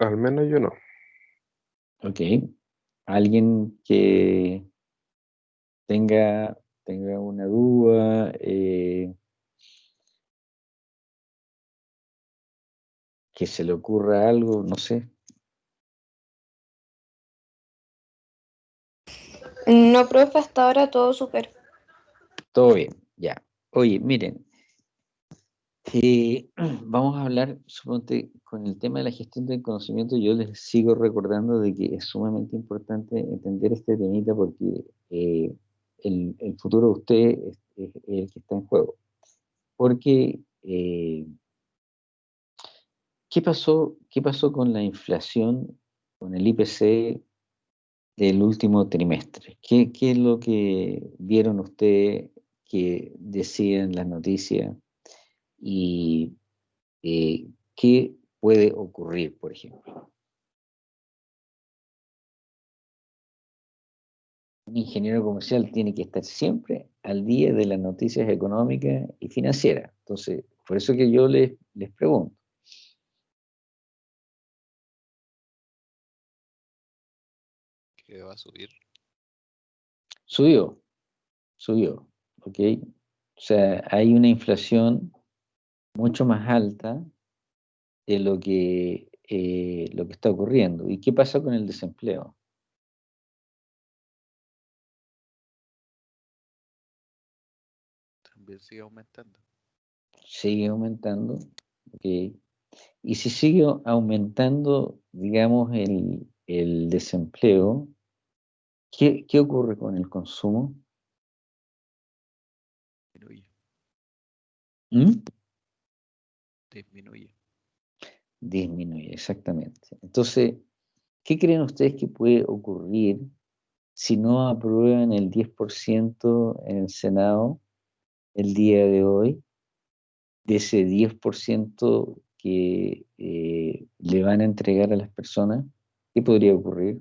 Al menos yo no. Ok. Alguien que tenga, tenga una duda, eh, que se le ocurra algo, no sé. No, profe, hasta ahora todo súper. Todo bien, ya. Oye, miren, vamos a hablar, suponte, con el tema de la gestión del conocimiento, yo les sigo recordando de que es sumamente importante entender este temita porque eh, el, futuro de usted es, el que está en juego. Porque, eh, ¿qué, pasó, ¿qué pasó con la inflación, con el IPC del último trimestre? ¿Qué, qué es lo que vieron ustedes que decían las noticias? Y eh, qué puede ocurrir, por ejemplo. Un ingeniero comercial tiene que estar siempre al día de las noticias económicas y financieras. Entonces, por eso que yo les, les pregunto. ¿Qué va a subir? Subió, subió, ¿ok? O sea, hay una inflación mucho más alta de lo que, eh, lo que está ocurriendo. ¿Y qué pasa con el desempleo? También sigue aumentando. Sigue aumentando. Y si sigue aumentando, digamos, el, el desempleo, ¿qué, ¿qué, ocurre con el consumo? Disminuye. ¿Mm? Disminuye. Disminuye, exactamente. Entonces, ¿qué creen ustedes que puede ocurrir si no aprueban el 10% en el Senado el día de hoy? De ese 10% que eh, le van a entregar a las personas, ¿qué podría ocurrir?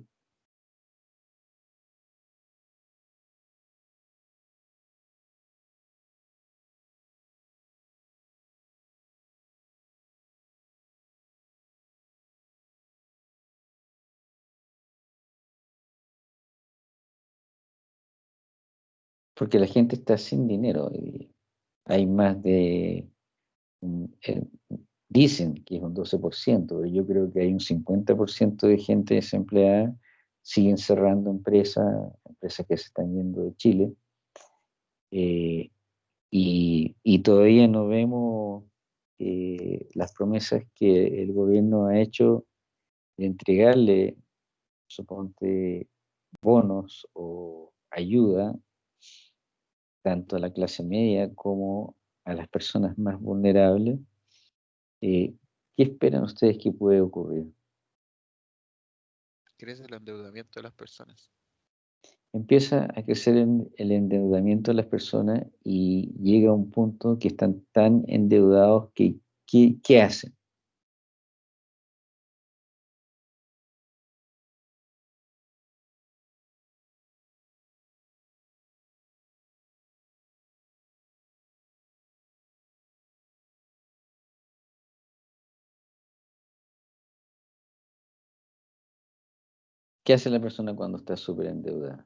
Porque la gente está sin dinero. Y hay más de, eh, dicen que es un 12%, pero yo creo que hay un 50% de gente desempleada, siguen cerrando empresas, empresas que se están yendo de Chile, eh, y, todavía no vemos eh, las promesas que el gobierno ha hecho de entregarle, suponte, bonos o ayuda tanto a la clase media como a las personas más vulnerables, eh, ¿qué esperan ustedes que puede ocurrir? Crece el endeudamiento de las personas. Empieza a crecer el endeudamiento de las personas y llega a un punto que están tan endeudados que ¿qué hacen? ¿Qué hace la persona cuando está súper endeudada?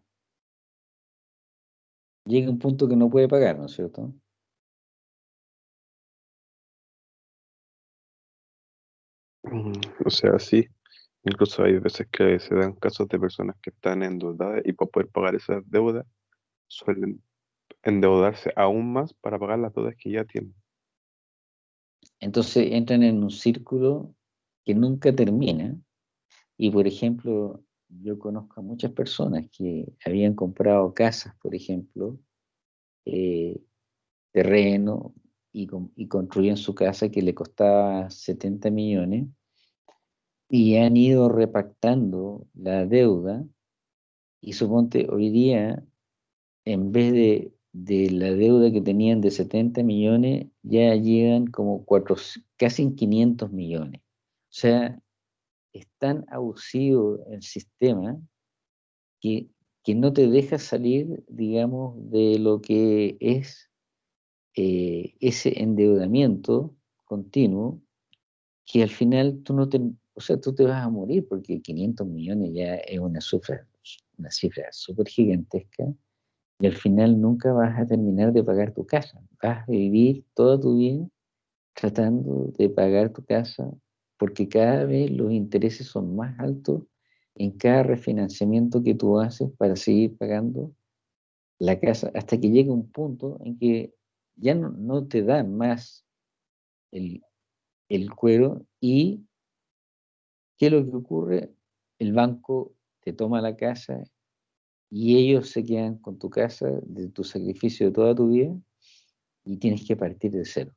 Llega a un punto que no puede pagar, ¿no es cierto? Mm, o sea, sí. Incluso hay veces que se dan casos de personas que están endeudadas y para poder pagar esas deudas suelen endeudarse aún más para pagar las deudas que ya tienen. Entonces entran en un círculo que nunca termina y, por ejemplo, yo conozco a muchas personas que habían comprado casas, por ejemplo, eh, terreno y, y, construían su casa que le costaba 70 millones y han ido repactando la deuda y suponte hoy día en vez de, de la deuda que tenían de 70 millones ya llegan como cuatro, casi en 500 millones. O sea, es tan abusivo el sistema que, no te deja salir, digamos, de lo que es eh, ese endeudamiento continuo, que al final tú no te, o sea, tú te vas a morir porque 500 millones ya es una cifra, una cifra súper gigantesca y al final nunca vas a terminar de pagar tu casa. Vas a vivir toda tu vida tratando de pagar tu casa porque cada vez los intereses son más altos en cada refinanciamiento que tú haces para seguir pagando la casa hasta que llega un punto en que ya no, te dan más el, cuero y ¿qué es lo que ocurre? El banco te toma la casa y ellos se quedan con tu casa de tu sacrificio de toda tu vida y tienes que partir de cero.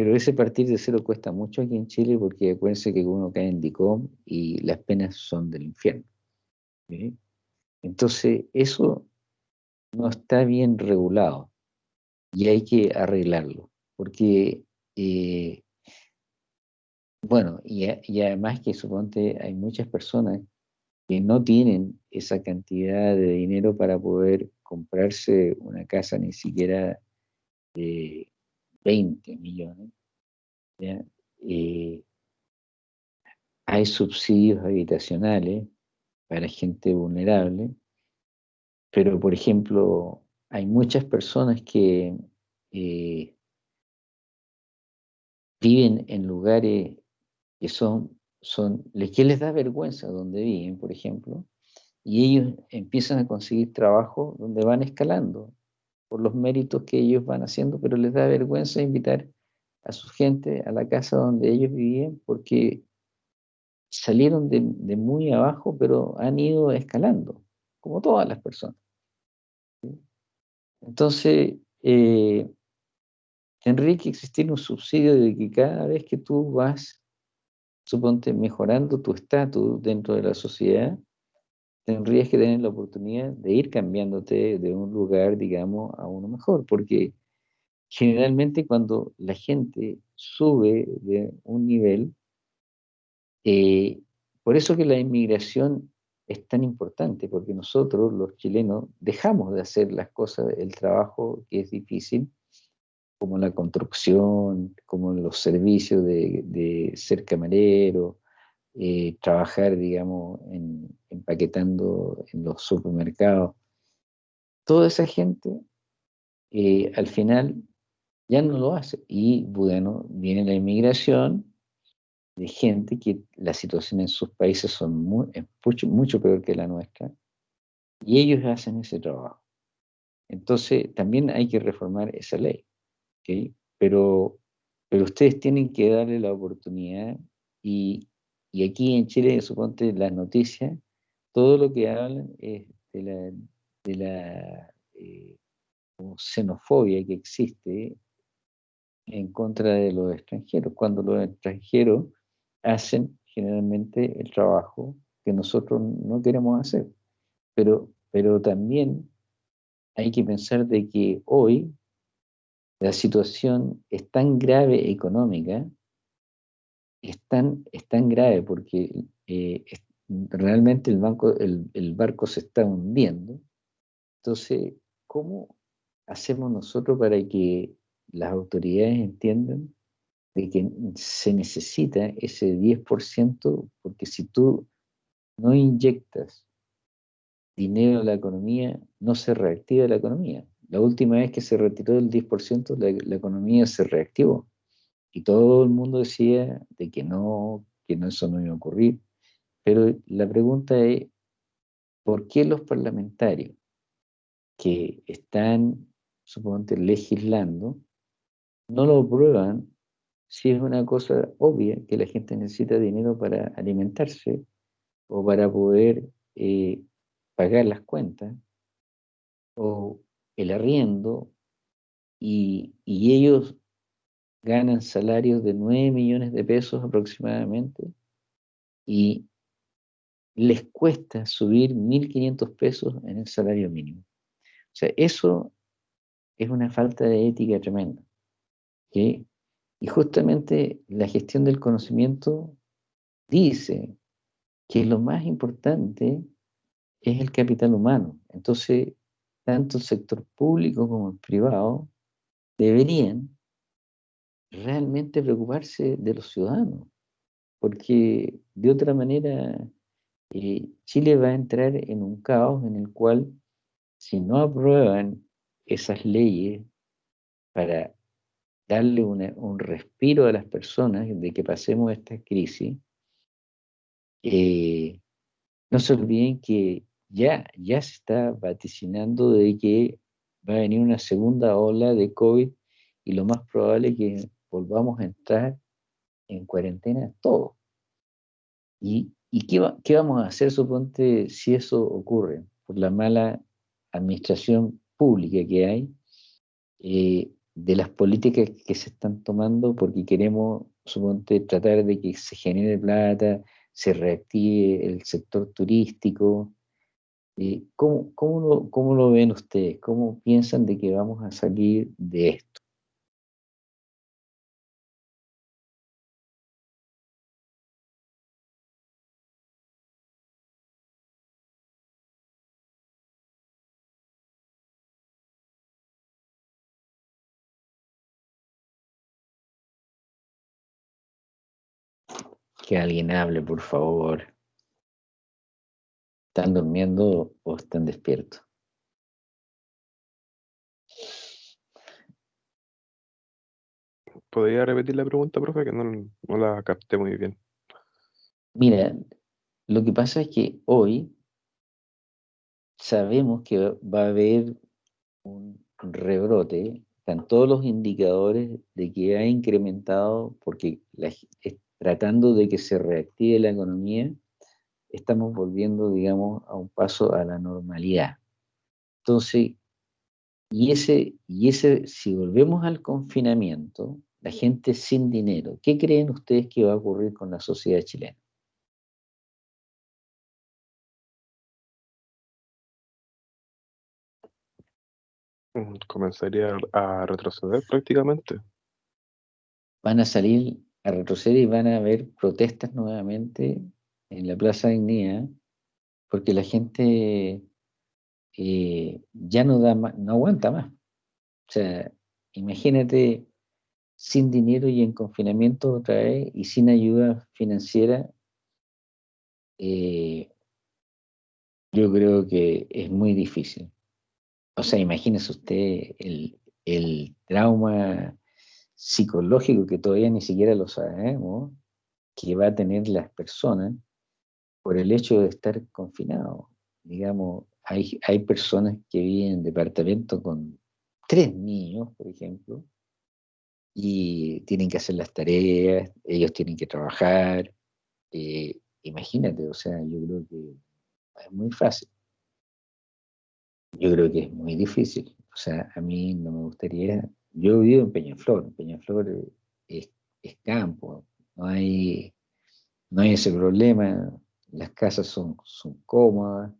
Pero ese partir de cero cuesta mucho aquí en Chile porque acuérdense que uno cae en DICOM y las penas son del infierno. Entonces, eso no está bien regulado y hay que arreglarlo. Porque, eh, bueno, y, y, además que suponte hay muchas personas que no tienen esa cantidad de dinero para poder comprarse una casa ni siquiera de 20 millones. Eh, hay subsidios habitacionales para gente vulnerable, pero por ejemplo, hay muchas personas que eh, viven en lugares que son, son, que les da vergüenza donde viven, por ejemplo, y ellos empiezan a conseguir trabajo donde van escalando por los méritos que ellos van haciendo, pero les da vergüenza invitar a su gente a la casa donde ellos vivían porque salieron de, muy abajo, pero han ido escalando, como todas las personas. Entonces, eh, existir un subsidio de que cada vez que tú vas, suponte, mejorando tu estatus dentro de la sociedad, tendrías que tener la oportunidad de ir cambiándote de un lugar, digamos, a uno mejor, porque generalmente cuando la gente sube de un nivel, eh, por eso que la inmigración es tan importante, porque nosotros, los chilenos, dejamos de hacer las cosas, el trabajo que es difícil, como la construcción, como los servicios de, ser camarero, eh, trabajar, digamos, en, empaquetando en los supermercados. Toda esa gente, eh, al final, ya no lo hace. Y bueno, viene la inmigración de gente que la situación en sus países son mucho, mucho peor que la nuestra, y ellos hacen ese trabajo. Entonces, también hay que reformar esa ley. Pero, pero ustedes tienen que darle la oportunidad y, y aquí en Chile, suponte las noticias, todo lo que hablan es de la, eh, xenofobia que existe en contra de los extranjeros, cuando los extranjeros hacen generalmente el trabajo que nosotros no queremos hacer. Pero, pero también hay que pensar de que hoy la situación es tan grave económica, es tan, grave porque eh, realmente el, banco, el, barco se está hundiendo. Entonces, ¿cómo hacemos nosotros para que las autoridades entiendan de que se necesita ese 10%, porque si tú no inyectas dinero a la economía, no se reactiva la economía. La última vez que se retiró el 10%, la, economía se reactivó. Y todo el mundo decía de que no, que no, eso no iba a ocurrir. Pero la pregunta es, ¿por qué los parlamentarios que están, suponte, legislando, no lo prueban si es una cosa obvia que la gente necesita dinero para alimentarse o para poder eh, pagar las cuentas o el arriendo y, y, ellos ganan salarios de 9 millones de pesos aproximadamente y les cuesta subir 1.500 pesos en el salario mínimo. O sea, eso es una falta de ética tremenda. Y justamente la gestión del conocimiento dice que lo más importante es el capital humano. Entonces, tanto el sector público como el privado deberían realmente preocuparse de los ciudadanos. porque de otra manera eh, Chile va a entrar en un caos en el cual si no aprueban esas leyes para darle un respiro a las personas de que pasemos esta crisis, eh, no se olviden que ya, ya se está vaticinando de que va a venir una segunda ola de COVID y lo más probable es que volvamos a entrar en cuarentena todos. ¿Y, y qué, qué, vamos a hacer, suponte, si eso ocurre? Por la mala administración pública que hay, eh, de las políticas que se están tomando, porque queremos, suponte, tratar de que se genere plata, se reactive el sector turístico. Eh, ¿cómo, cómo, lo, ¿Cómo lo ven ustedes? ¿Cómo piensan de que vamos a salir de esto? Que alguien hable, por favor. ¿Están durmiendo o están despiertos? ¿Podría repetir la pregunta, profe? Que no, no la capté muy bien. Mira, lo que pasa es que hoy sabemos que va a haber un rebrote, están todos los indicadores de que ha incrementado, porque la, tratando de que se reactive la economía, estamos volviendo, digamos, a un paso a la normalidad. Entonces, y ese, y ese, si volvemos al confinamiento, la gente sin dinero, ¿qué creen ustedes que va a ocurrir con la sociedad chilena? Mm, comenzaría a retroceder prácticamente. Van a salir a retroceder y van a haber protestas nuevamente en la Plaza Dignidad, porque la gente eh, ya no, da no aguanta más. O sea, imagínate sin dinero y en confinamiento otra vez y sin ayuda financiera, eh, yo creo que es muy difícil. O sea, imagínese usted el, el trauma psicológico que todavía ni siquiera lo sabemos, que va a tener las personas por el hecho de estar confinados. Digamos, hay, hay personas que viven en departamento con tres niños, por ejemplo, y tienen que hacer las tareas, ellos tienen que trabajar. Eh, imagínate, o sea, yo creo que es muy fácil. Yo creo que es muy difícil. O sea, a mí no me gustaría yo vivo en Peñaflor, Peñaflor es, es, campo, no hay, no hay ese problema, las casas son, son cómodas,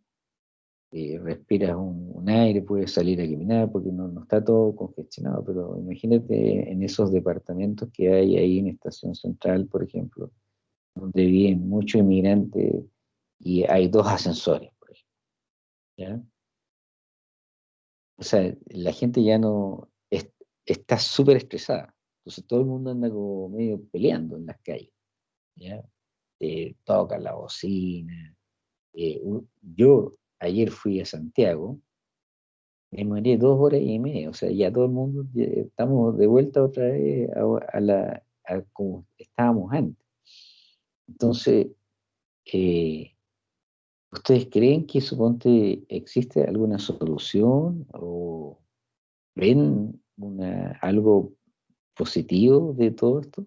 eh, respiras un, aire, puedes salir a caminar porque no, no, está todo congestionado, pero imagínate en esos departamentos que hay ahí en Estación Central, por ejemplo, donde viven muchos inmigrantes y hay dos ascensores, por ejemplo. ¿ya? O sea, la gente ya no, está súper estresada. Entonces todo el mundo anda como medio peleando en las calles. ¿ya? Eh, la bocina. Eh, yo ayer fui a Santiago, me morí dos horas y media, o sea, ya todo el mundo, estamos de vuelta otra vez a, la, como estábamos antes. Entonces, eh, ¿ustedes creen que suponte existe alguna solución o ven una, algo positivo de todo esto?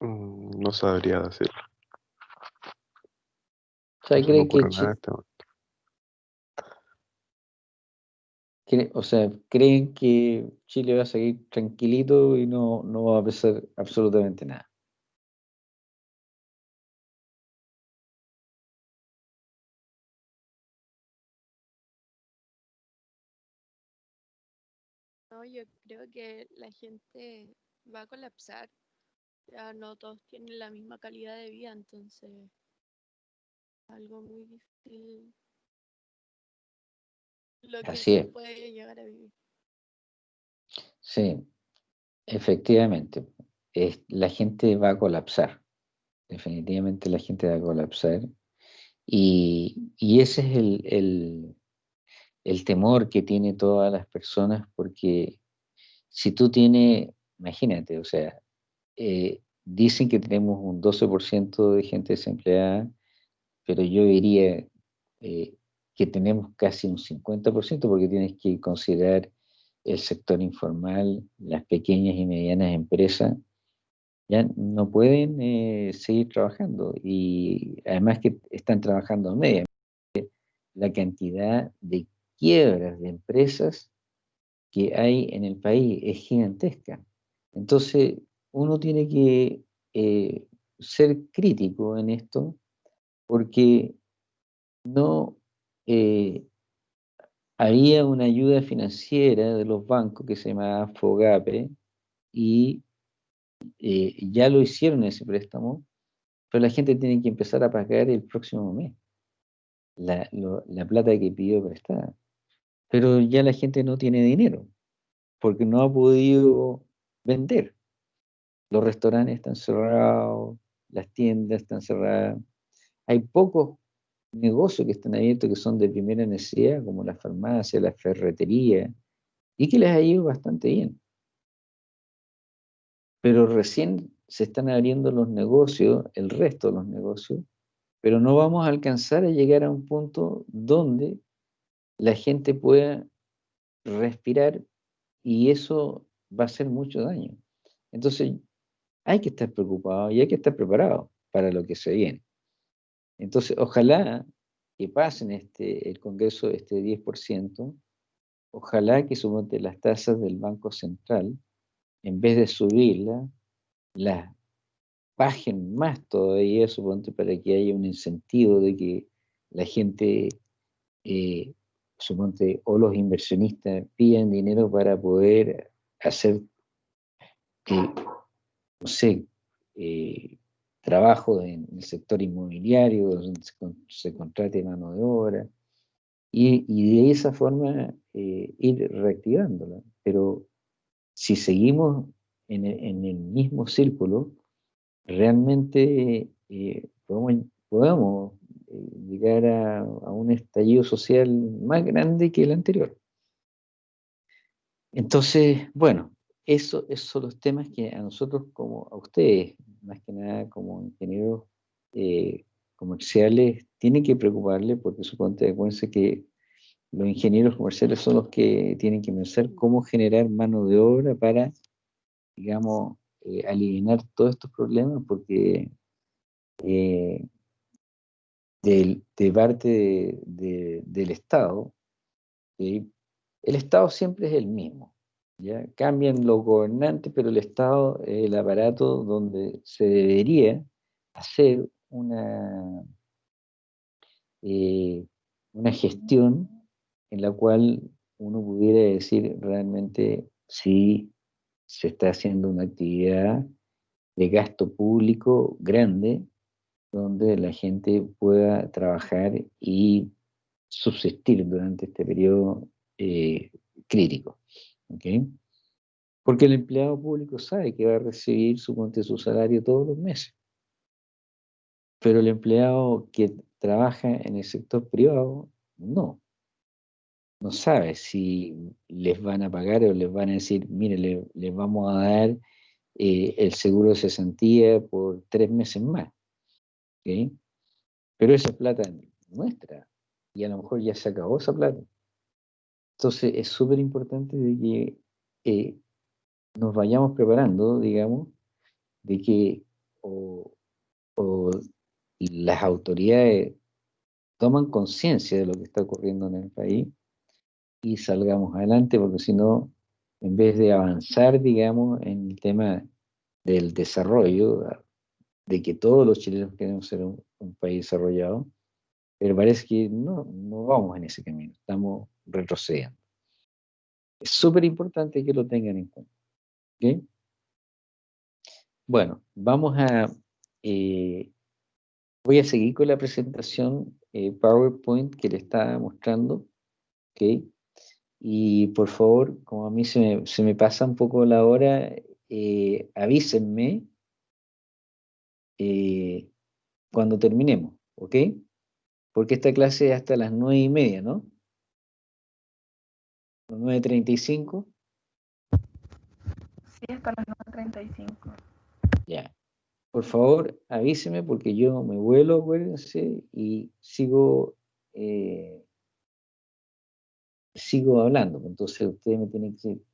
Mm, no sabría decirlo. O sea, No ¿creen que, o sea, creen que Chile va a seguir tranquilito y no, no va a pasar absolutamente nada? No, yo creo que la gente va a colapsar. Ya no todos tienen la misma calidad de vida, entonces algo muy difícil lo que Así se es. puede llegar a vivir. Sí, efectivamente. es- la gente va a colapsar. Definitivamente la gente va a colapsar. Y, y ese es el, el- el temor que tiene todas las personas, porque si tú tienes, imagínate, o sea, eh, dicen que tenemos un 12% de gente desempleada, pero yo diría eh, que tenemos casi un 50% porque tienes que considerar el sector informal, las pequeñas y medianas empresas, ya no pueden eh, seguir trabajando y además que están trabajando a media. La cantidad de quiebras de empresas que hay en el país es gigantesca. Entonces, uno tiene que eh, ser crítico en esto porque no eh, había una ayuda financiera de los bancos que se llamaba FOGAPE y eh, ya lo hicieron ese préstamo, pero la gente tiene que empezar a pagar el próximo mes la, lo- la plata que pidió prestada. Pero ya la gente no tiene dinero porque no ha podido vender. Los restaurantes están cerrados, las tiendas están cerradas. Hay pocos negocios que están abiertos que son de primera necesidad, como la farmacia, la ferretería, y que les ha ido bastante bien. Pero recién se están abriendo los negocios, el resto de los negocios, pero no vamos a alcanzar a llegar a un punto donde la gente pueda respirar y eso va a hacer mucho daño. Entonces, hay que estar preocupado y hay que estar preparado para lo que se viene. Entonces, ojalá que pasen este, el Congreso este 10%, ojalá que suponte las tasas del Banco Central, en vez de subirlas, las bajen más todavía, suponte, para que haya un incentivo de que la gente, eh, suponte, o los inversionistas pidan dinero para poder hacer, eh, no sé, eh, trabajo en el sector inmobiliario, donde se, con- se contrate mano de obra, y, y de esa forma eh, ir reactivándola. Pero si seguimos en el, en el mismo círculo, realmente eh, podemos, podemos, eh, llegar a, a un estallido social más grande que el anterior. Entonces, bueno, eso, esos son los temas que a nosotros, como a ustedes, más que nada como ingenieros eh, comerciales, tienen que preocuparle porque suponte, acuérdense que los ingenieros comerciales son los que tienen que pensar cómo generar mano de obra para, digamos, eh, aliviar todos estos problemas, porque eh, de parte de- de- del Estado, ¿sí? el Estado siempre es el mismo. Cambian los gobernantes, pero el Estado es el aparato donde se debería hacer una, eh, una gestión en la cual uno pudiera decir realmente si se está haciendo una actividad de gasto público grande donde la gente pueda trabajar y subsistir durante este periodo eh, crítico. Porque el empleado público sabe que va a recibir su, su salario todos los meses. Pero el empleado que trabaja en el sector privado, no. No sabe si les van a pagar o les van a decir, mire, le- les vamos a dar eh, el seguro de cesantía por tres meses más. Pero esa es plata nuestra y a lo mejor ya se acabó esa plata. Entonces es súper importante de que eh, nos vayamos preparando, digamos, de que o, o las autoridades toman conciencia de lo que está ocurriendo en el país y salgamos adelante, porque si no, en vez de avanzar, digamos, en el tema del desarrollo, de que todos los chilenos queremos ser un, un país desarrollado, pero parece que no, no vamos en ese camino, estamos retrocediendo. Es súper importante que lo tengan en cuenta. ¿ok? Bueno, vamos a... eh, voy a seguir con la presentación eh, PowerPoint que le estaba mostrando. ¿ok? Y por favor, como a mí se me, se me pasa un poco la hora, eh, avísenme eh, cuando terminemos, ¿ok? Porque esta clase es hasta las nueve y media, ¿no? 9.35, Sí, hasta las 9.35. ya. Por favor, avíseme porque yo me vuelo, acuérdense, y sigo, eh, sigo hablando. Entonces ustedes me tienen que decir,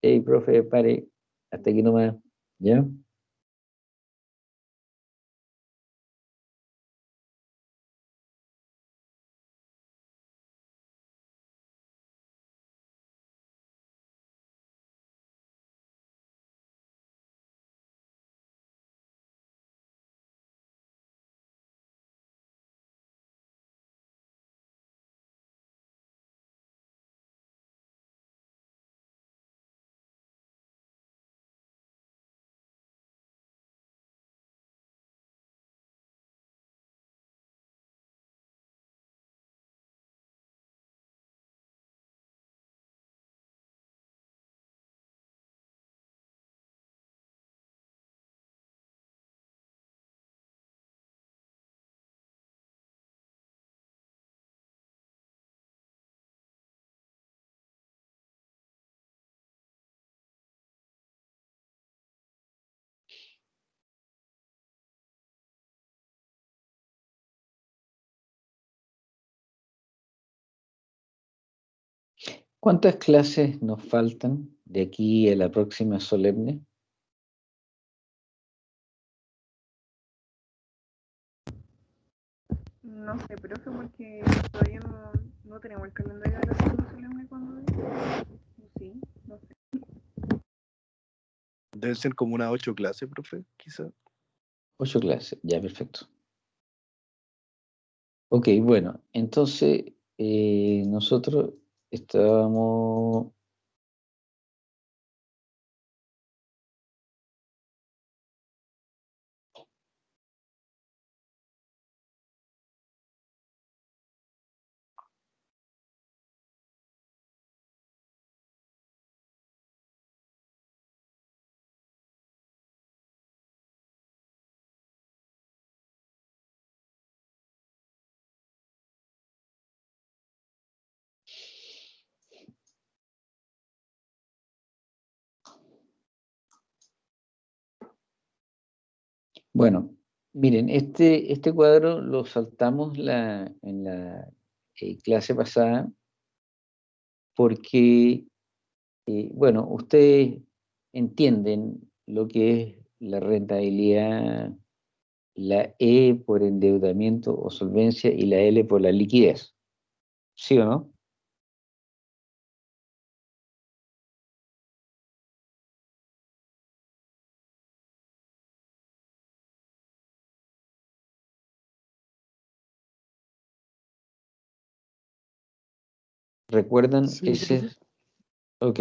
hey, profe, pare, hasta aquí nomás, ¿ya? ¿Cuántas clases nos faltan de aquí a la próxima solemne? No sé, profe, porque todavía no, no tenemos el calendario de la segunda solemne cuando es. Sí, no sé. Deben ser como unas ocho clases, profe, quizá. Ocho clases, ya, perfecto. Ok, bueno, entonces eh, nosotros estábamos... Bueno, miren, este, este cuadro lo saltamos la, en la eh, clase pasada porque, eh, bueno, ustedes entienden lo que es la rentabilidad, la E por endeudamiento o solvencia y la L por la liquidez. ¿Sí o no? ¿Recuerdan Sí, ese? Ok.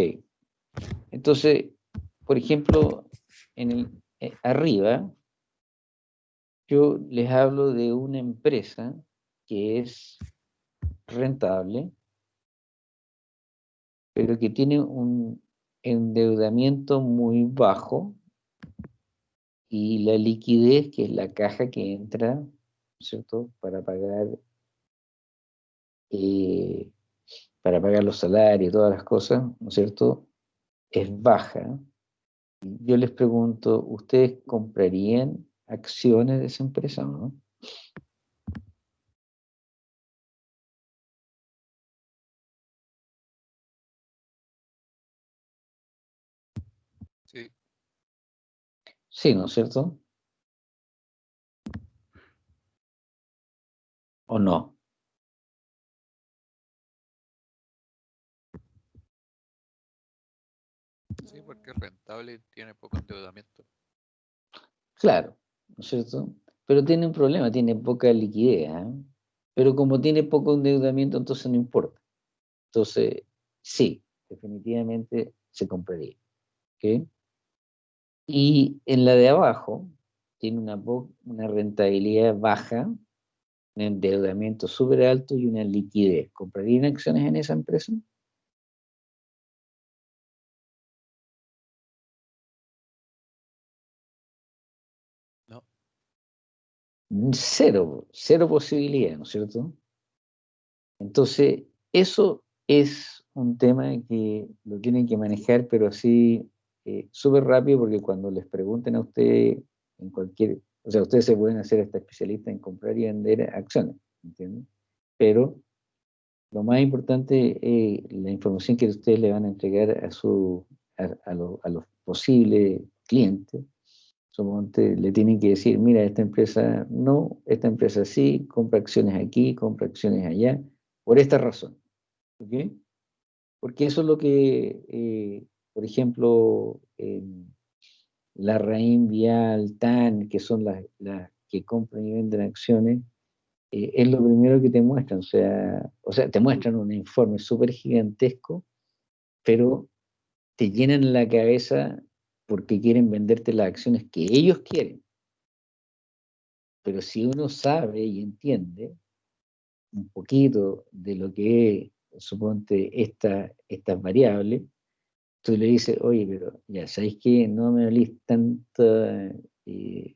Entonces, por ejemplo, en el, eh, arriba, yo les hablo de una empresa que es rentable, pero que tiene un endeudamiento muy bajo y la liquidez, que es la caja que entra, ¿no es ¿cierto?, para pagar, eh, para pagar los salarios y todas las cosas, ¿no es cierto?, es baja. Yo les pregunto, ¿ustedes comprarían acciones de esa empresa o no? Sí, Sí, ¿no es cierto? ¿O no? Es rentable y tiene poco endeudamiento. Claro, ¿no es cierto? Pero tiene un problema, tiene poca liquidez, ¿ah? Pero como tiene poco endeudamiento, entonces no importa. Entonces, sí, definitivamente se compraría. ¿ok? Y en la de abajo tiene una, una rentabilidad baja, un endeudamiento súper alto y una liquidez. ¿Comprarían acciones en esa empresa? Cero, cero posibilidad, ¿no es cierto? Entonces, eso es un tema que lo tienen que manejar, pero así eh, súper rápido, porque cuando les pregunten a ustedes en cualquier, o sea, ustedes se pueden hacer hasta especialistas en comprar y vender acciones, ¿entienden? Pero lo más importante es la información que ustedes le van a entregar a, su, a, a lo- a los posibles clientes. Suponte, le tienen que decir, mira, esta empresa no, esta empresa sí, compra acciones aquí, compra acciones allá, por esta razón. ¿ok? Porque eso es lo que, eh, por ejemplo, en la Raín Vial, TAN, que son las, las que compran y venden acciones, eh, es lo primero que te muestran. O sea, o sea te muestran un informe súper gigantesco, pero te llenan la cabeza porque quieren venderte las acciones que ellos quieren. Pero si uno sabe y entiende un poquito de lo que es, suponte, esta, estas variables, tú le dices, oye, pero ya sabéis que no me hablís tanta, eh,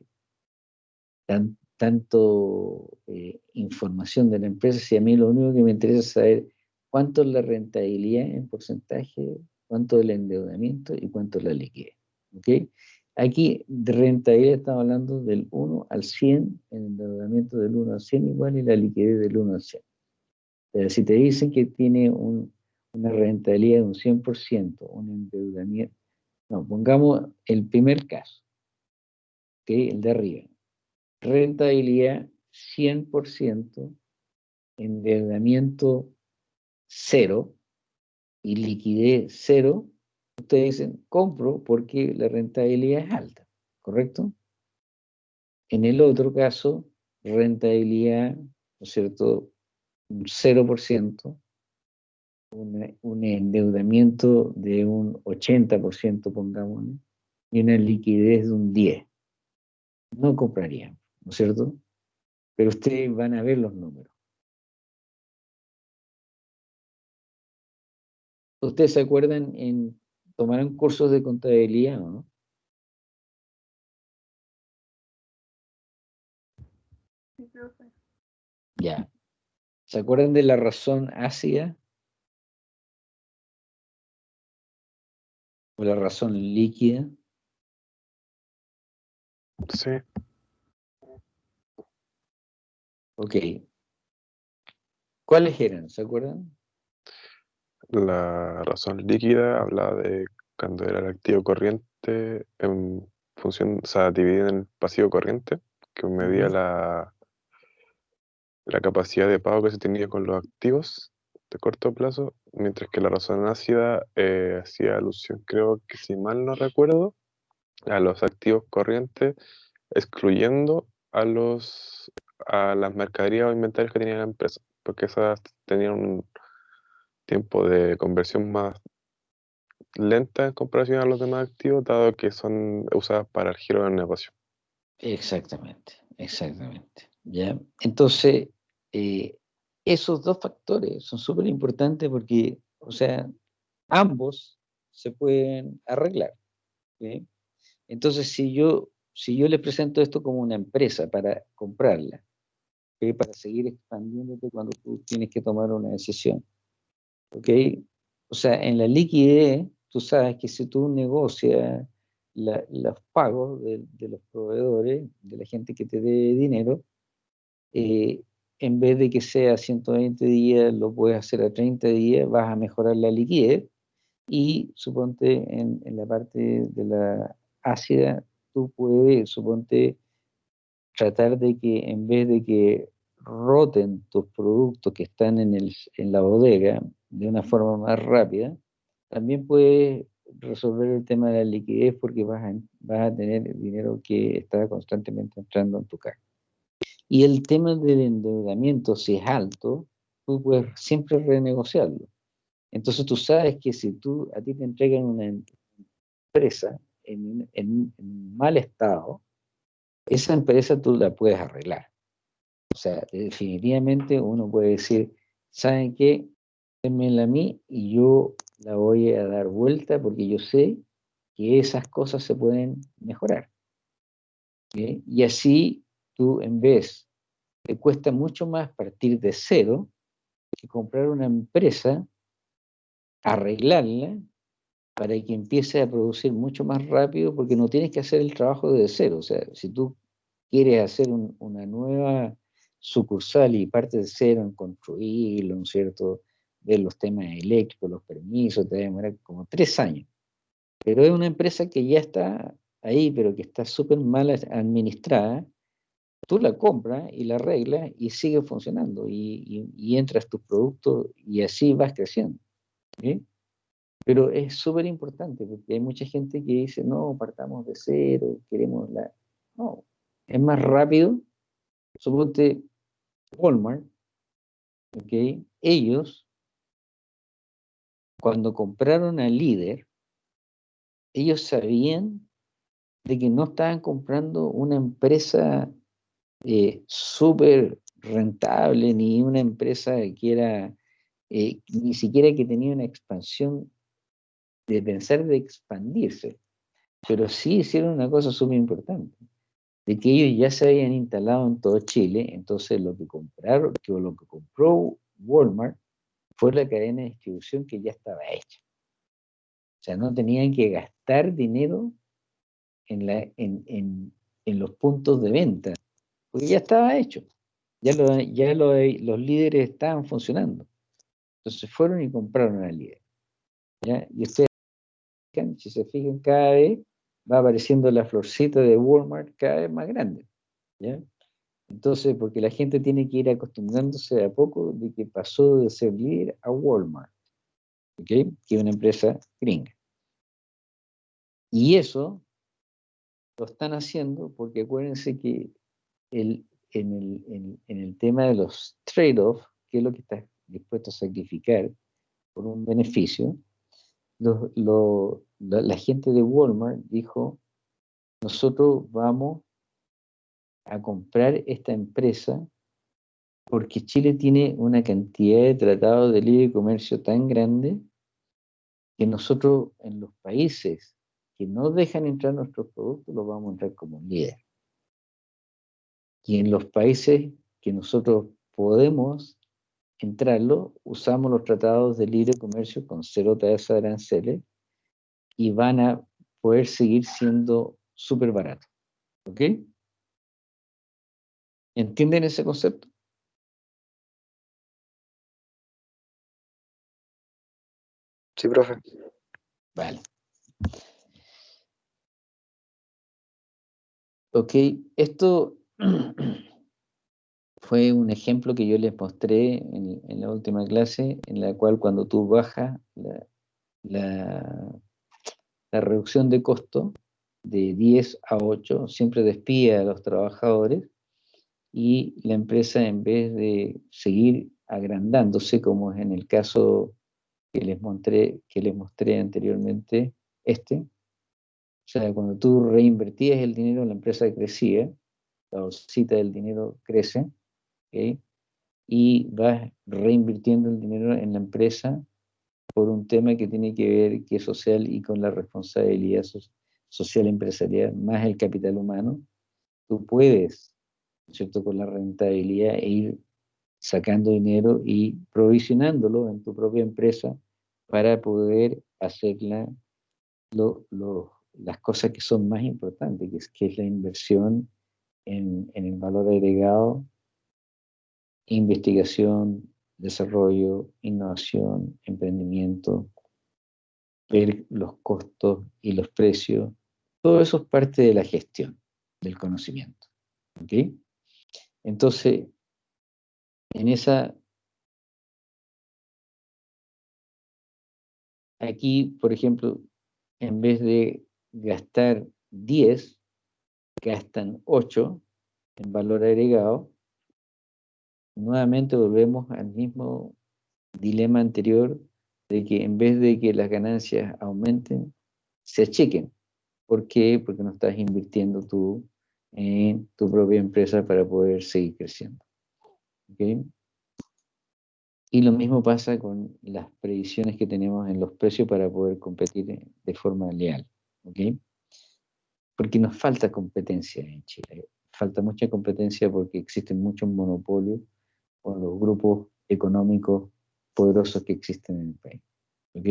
tan- tanto eh, información de la empresa, si a mí lo único que me interesa es saber cuánto es la rentabilidad en porcentaje, cuánto es el endeudamiento y cuánto es la liquidez. ¿Ok? Aquí de rentabilidad estamos hablando del 1 al 100, el endeudamiento del 1 al 100 igual y la liquidez del 1 al 100. Pero si te dicen que tiene un- una rentabilidad de un 100%, un endeudamiento, no, pongamos el primer caso, ¿ok? el de arriba. Rentabilidad 100%, endeudamiento cero y liquidez cero, ustedes dicen, compro porque la rentabilidad es alta, ¿correcto? En el otro caso, rentabilidad, ¿no es cierto?, un 0%, una- un endeudamiento de un 80%, pongámosle, y una liquidez de un 10%. No comprarían, ¿no es cierto? Pero ustedes van a ver los números. ¿Ustedes se acuerdan en tomaron cursos de contabilidad o no? Sí, profe. Ya. ¿Se acuerdan de la razón ácida? ¿O la razón líquida? Sí, Ok. ¿Cuáles eran? ¿Se acuerdan? La razón líquida habla de cuando era el activo corriente en función, o sea, dividido en el pasivo corriente, que medía la, la capacidad de pago que se tenía con los activos de corto plazo, mientras que la razón ácida eh, hacía alusión, creo que si mal no recuerdo, a los activos corrientes, excluyendo a los a las mercaderías o inventarios que tenía la empresa, porque esas tenían un tiempo de conversión más lenta en comparación a los demás activos, dado que son usadas para el giro del negocio. Exactamente, exactamente. ¿Ya? Entonces, eh, esos dos factores son súper importantes porque, o sea, ambos se pueden arreglar. Entonces, si yo, si yo les presento esto como una empresa para comprarla, para seguir expandiéndote cuando tú tienes que tomar una decisión, ¿ok? O sea, en la liquidez, tú sabes que si tú negocias la- los pagos de, de los proveedores, de la gente que te dé dinero, eh, en vez de que sea 120 días, lo puedes hacer a 30 días, vas a mejorar la liquidez y suponte en, en la parte de la ácida, tú puedes, suponte, tratar de que en vez de que roten tus productos que están en, el, en la bodega de una forma más rápida, también puedes resolver el tema de la liquidez porque vas a, vas a tener dinero que está constantemente entrando en tu caja. Y el tema del endeudamiento, si es alto, tú puedes siempre renegociarlo. Entonces tú sabes que si tú, a ti te entregan una empresa en, en, en mal estado, esa empresa tú la puedes arreglar. O sea, definitivamente uno puede decir, ¿saben qué? Démenla a mí y yo la voy a dar vuelta porque yo sé que esas cosas se pueden mejorar. Y así tú en vez, te cuesta mucho más partir de cero que comprar una empresa, arreglarla para que empiece a producir mucho más rápido porque no tienes que hacer el trabajo de cero. O sea, si tú quieres hacer un, una nueva sucursal y parte de cero en construirlo, ¿no es cierto? Ver los temas eléctricos, los permisos, te va a demorar como tres años. Pero es una empresa que ya está ahí, pero que está súper mal administrada. Tú la compras y la arreglas y sigue funcionando y, y, y entras tus productos y así vas creciendo. ¿sí? Pero es súper importante porque hay mucha gente que dice, no, partamos de cero, queremos la... No, es más rápido. Suponte Walmart, ¿ok? Ellos, cuando compraron al líder, ellos sabían de que no estaban comprando una empresa eh, súper rentable, ni una empresa que era, eh, ni siquiera que tenía una expansión de pensar de expandirse, pero sí hicieron una cosa súper importante, de que ellos ya se habían instalado en todo Chile, entonces lo que compraron, que lo que compró Walmart fue la cadena de distribución que ya estaba hecha. O sea, no tenían que gastar dinero en, la, en, en, en los puntos de venta, porque ya estaba hecho. Ya, lo, ya lo, los líderes estaban funcionando. Entonces fueron y compraron al líder. ¿ya? Y ustedes, si se fijan, cada vez va apareciendo la florcita de Walmart cada vez más grande. ¿ya? Entonces, porque la gente tiene que ir acostumbrándose a poco de que pasó de ser líder a Walmart, ¿okay? que es una empresa gringa. Y eso lo están haciendo porque acuérdense que el, en, el, en, en el tema de los trade-off, que es lo que estás dispuesto a sacrificar por un beneficio, lo, lo, la, la, gente de Walmart dijo, nosotros vamos a comprar esta empresa porque Chile tiene una cantidad de tratados de libre comercio tan grande que nosotros en los países que no dejan entrar nuestros productos los vamos a entrar como líder. Y en los países que nosotros podemos entrarlo, usamos los tratados de libre comercio con cero tasa de aranceles y van a poder seguir siendo súper baratos. ¿Ok? ¿Entienden ese concepto? Sí, profe. Vale. Ok, esto fue un ejemplo que yo les mostré en, la última clase, en la cual cuando tú bajas la reducción de costo de 10 a 8, siempre despide a los trabajadores y la empresa en vez de seguir agrandándose, como es en el caso que les mostré, que les mostré anteriormente, este, o sea, cuando tú reinvertías el dinero, la empresa crecía, la bolsita del dinero crece, y vas reinvirtiendo el dinero en la empresa por un tema que tiene que ver que es social y con la responsabilidad so social empresarial, más el capital humano, tú puedes, ¿cierto?, con la rentabilidad e ir sacando dinero y provisionándolo en tu propia empresa para poder hacerla lo, lo, las cosas que son más importantes, es, que es la inversión en, en el valor agregado, investigación, desarrollo, innovación, emprendimiento, ver los costos y los precios, todo eso es parte de la gestión del conocimiento. ¿ok? Entonces, en esa... Aquí, por ejemplo, en vez de gastar 10, gastan 8 en valor agregado, nuevamente volvemos al mismo dilema anterior de que en vez de que las ganancias aumenten, se achiquen. ¿Por qué? Porque no estás invirtiendo tú en tu propia empresa para poder seguir creciendo. ¿Ok? Y lo mismo pasa con las previsiones que tenemos en los precios para poder competir de forma leal. ¿Ok? Porque nos falta competencia en Chile. Falta mucha competencia porque existen muchos monopolios o los grupos económicos poderosos que existen en el país. ¿Ok?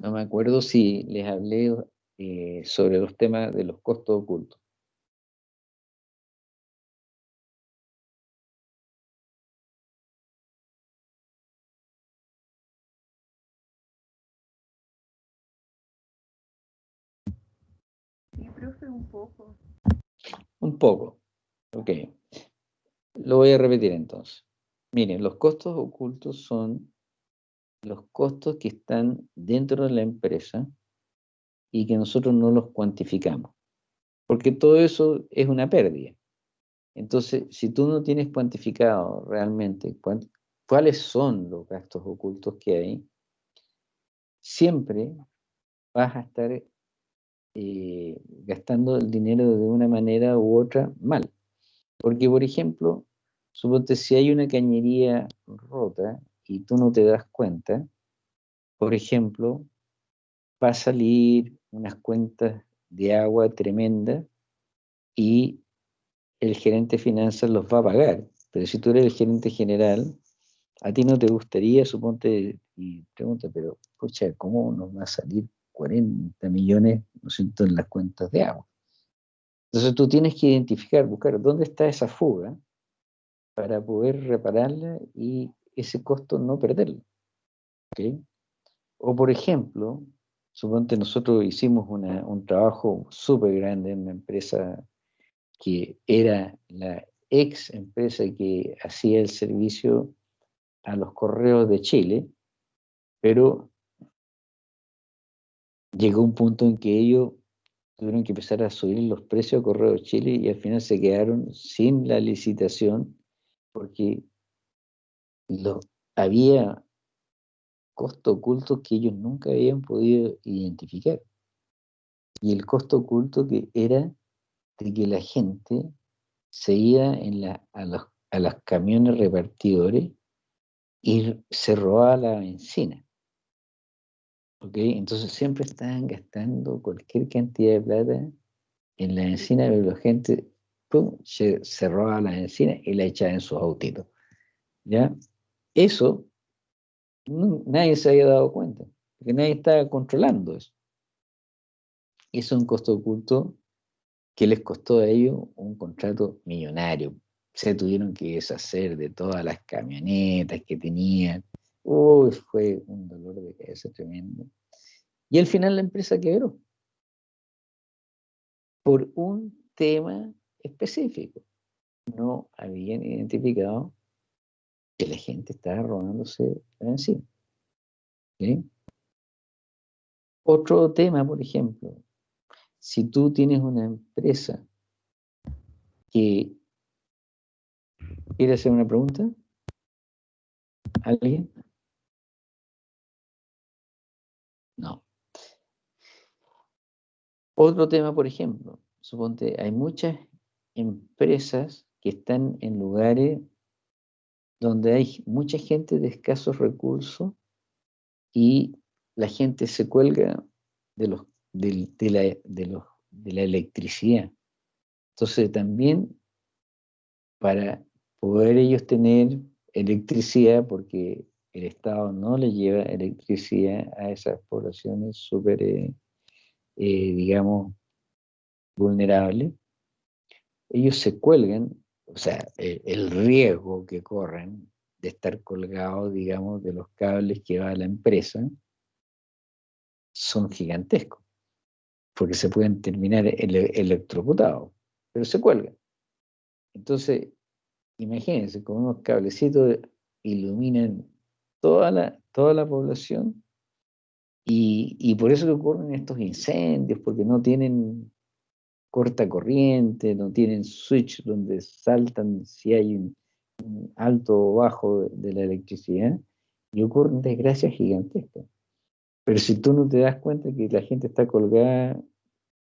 No me acuerdo si les hablé eh, sobre los temas de los costos ocultos. Un poco. Ok. Lo voy a repetir entonces. Miren, los costos ocultos son los costos que están dentro de la empresa y que nosotros no los cuantificamos. Porque todo eso es una pérdida. Entonces, si tú no tienes cuantificado realmente cuáles son los gastos ocultos que hay, siempre vas a estar eh, gastando el dinero de una manera u otra mal. Porque, por ejemplo, suponte si hay una cañería rota y tú no te das cuenta, por ejemplo, va a salir unas cuentas de agua tremenda y el gerente de finanzas los va a pagar. Pero si tú eres el gerente general, a ti no te gustaría, suponte, y pregunta, pero, escucha, ¿cómo nos va a salir 40 millones, ¿no siento, en las cuentas de agua? Entonces tú tienes que identificar, buscar dónde está esa fuga para poder repararla y ese costo no perderlo. O por ejemplo, suponte nosotros hicimos un trabajo súper grande en una empresa que era la ex empresa que hacía el servicio a los correos de Chile, pero llegó un punto en que ellos tuvieron que empezar a subir los precios de correos de Chile y al final se quedaron sin la licitación porque había costos ocultos que ellos nunca habían podido identificar. Y el costo oculto que era de que la gente se iba a, los, a los camiones repartidores y se robaba la benzina. Entonces siempre estaban gastando cualquier cantidad de plata en la benzina, pero la gente Se, se robaba la benzina y la echaba en sus autitos. ¿Ya? Eso nadie se había dado cuenta, porque nadie estaba controlando eso. Eso es un costo oculto que les costó a ellos un contrato millonario. Se tuvieron que deshacer de todas las camionetas que tenían. Uy, fue un dolor de cabeza tremendo. Y al final la empresa quebró. Por un tema específico. No habían identificado que la gente estaba robándose la benzina. Otro tema, por ejemplo, si tú tienes una empresa que quiere hacer una pregunta, ¿alguien? No. Otro tema, por ejemplo, suponte, hay muchas empresas que están en lugares donde hay mucha gente de escasos recursos y la gente se cuelga de, la, electricidad. Entonces también para poder ellos tener electricidad, porque el Estado no le lleva electricidad a esas poblaciones súper, eh, digamos, vulnerables, ellos se cuelgan o sea, eh, el riesgo que corren de estar colgados, digamos, de los cables que va a la empresa, son gigantescos, porque se pueden terminar electrocutados, pero se cuelgan. Entonces, imagínense, con unos cablecitos iluminan toda la, toda la población Y, y por eso que ocurren estos incendios, porque no tienen corta corriente, no tienen switch donde saltan si hay un, un alto o bajo de, de la electricidad, y ocurren desgracias gigantescas. Pero si tú no te das cuenta que la gente está colgada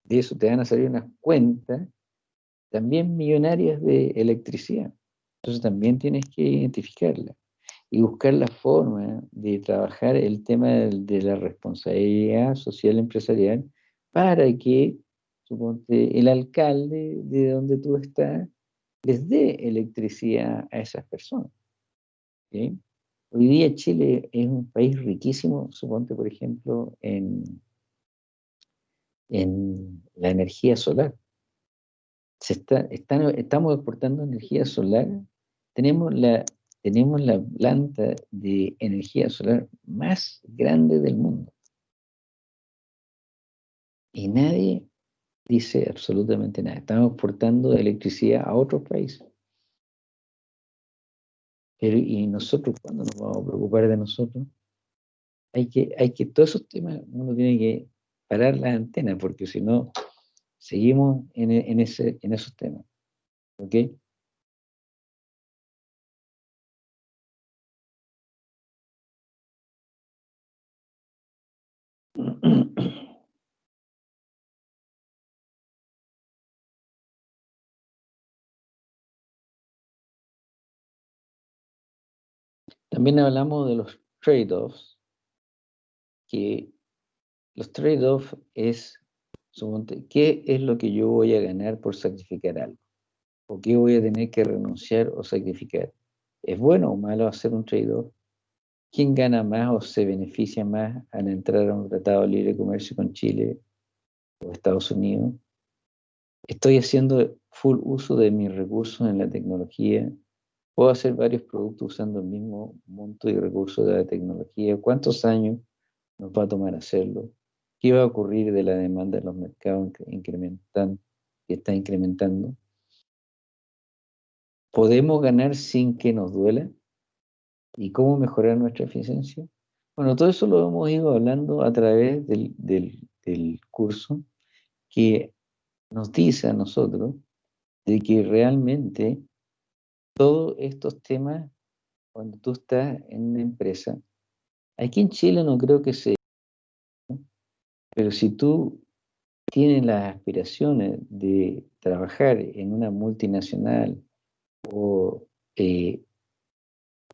de eso, te van a salir unas cuentas también millonarias de electricidad. Entonces también tienes que identificarla y buscar la forma de trabajar el tema de, la responsabilidad social empresarial para que, suponte, el alcalde de donde tú estás les dé electricidad a esas personas. ¿sí? Hoy día Chile es un país riquísimo, suponte, por ejemplo, en, en la energía solar. Se está, estamos exportando energía solar. Tenemos la, tenemos la planta de energía solar más grande del mundo. Y nadie dice absolutamente nada. Estamos exportando electricidad a otros países. Pero, ¿y nosotros cuándo nos vamos a preocupar de nosotros? Hay que, hay que, todos esos temas uno tiene que parar las antenas, porque si no, seguimos en, en, ese, en esos temas. ¿Ok? También hablamos de los trade-offs, que los trade-offs es, ¿qué es lo que yo voy a ganar por sacrificar algo? ¿O qué voy a tener que renunciar o sacrificar? ¿Es bueno o malo hacer un trade-off? ¿Quién gana más o se beneficia más al entrar a un tratado de libre comercio con Chile o Estados Unidos? ¿Estoy haciendo full uso de mis recursos en la tecnología? ¿Puedo hacer varios productos usando el mismo monto y recursos de la tecnología? ¿Cuántos años nos va a tomar hacerlo? ¿Qué va a ocurrir de la demanda en los mercados incrementan, que está incrementando? ¿Podemos ganar sin que nos duela? ¿Y cómo mejorar nuestra eficiencia? Bueno, todo eso lo hemos ido hablando a través del, del, del curso que nos dice a nosotros de que realmente todos estos temas, cuando tú estás en una empresa, aquí en Chile no creo que sea, pero si tú tienes las aspiraciones de trabajar en una multinacional o eh,